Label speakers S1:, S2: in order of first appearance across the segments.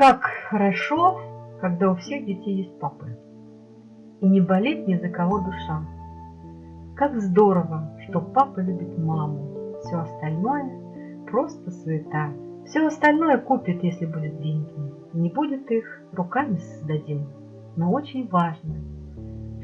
S1: Как хорошо, когда у всех детей есть папы. И не болит ни за кого душа. Как здорово, что папа любит маму. Все остальное просто суета. Все остальное купит, если будет деньги. Не будет их, руками создадим. Но очень важно,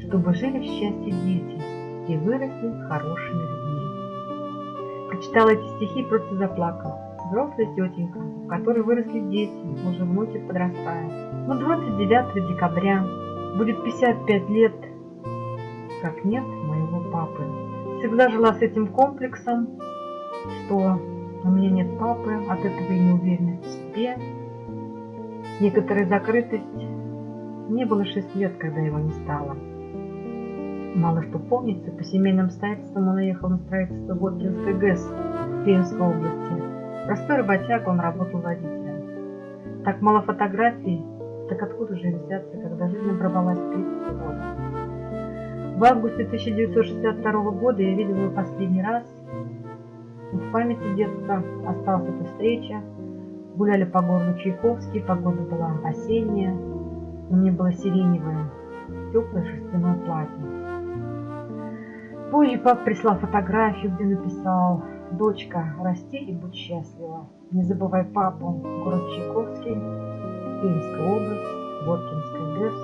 S1: чтобы жили в счастье дети и выросли хорошими людьми. Прочитала эти стихи и просто заплакала. Взрослая тетенька, в которой выросли дети, уже внучек подрастает. Но 29 декабря будет 55 лет, как нет моего папы. Всегда жила с этим комплексом, что у меня нет папы, от этого и неуверенность в себе, некоторая закрытость. Мне было 6 лет, когда его не стало. Мало что помнится, по семейным обстоятельствам он уехал на строительство Воткинской ГЭС в Пермской области. Простой работяга, он работал водителем. Так мало фотографий, так откуда же взяться, когда жизнь оборвалась 30 года? В августе 1962 года я видела его последний раз. В памяти детства осталась эта встреча. Гуляли по городу Чайковский, погода была осенняя. На мне было сиреневое, теплое шерстяное платье. Позже папа прислал фотографию, где написал «Дочка, расти и будь счастлива. Не забывай папу, город Чайковский, Пермская область, Воткинская ГЭС,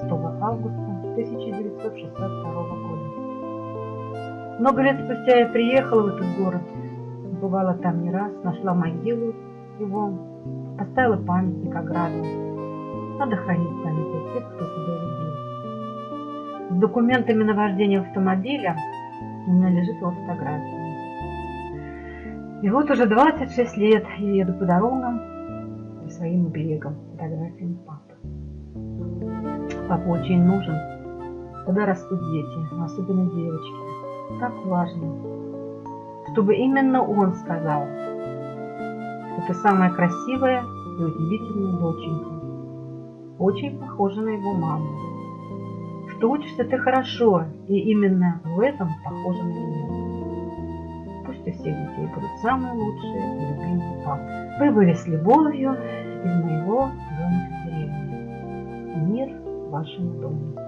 S1: 6 августа 1962 года. Много лет спустя я приехала в этот город, бывала там не раз, нашла могилу его, поставила памятник ограду. Надо хранить память тех, кто тебя любил. С документами на вождение автомобиля у меня лежит его фотография. И вот уже 26 лет я еду по дорогам по своим берегам фотографиями папы. Папа очень нужен, когда растут дети, особенно девочки. Так важно, чтобы именно он сказал, что ты самая красивая и удивительная доченька. Очень похожа на его маму. Что учишься ты хорошо, и именно в этом похожа на меня. Пусть у всех детей будут самые лучшие и любимые папы. Вы были с любовью из моего домика в деревне. Мир вашему дому.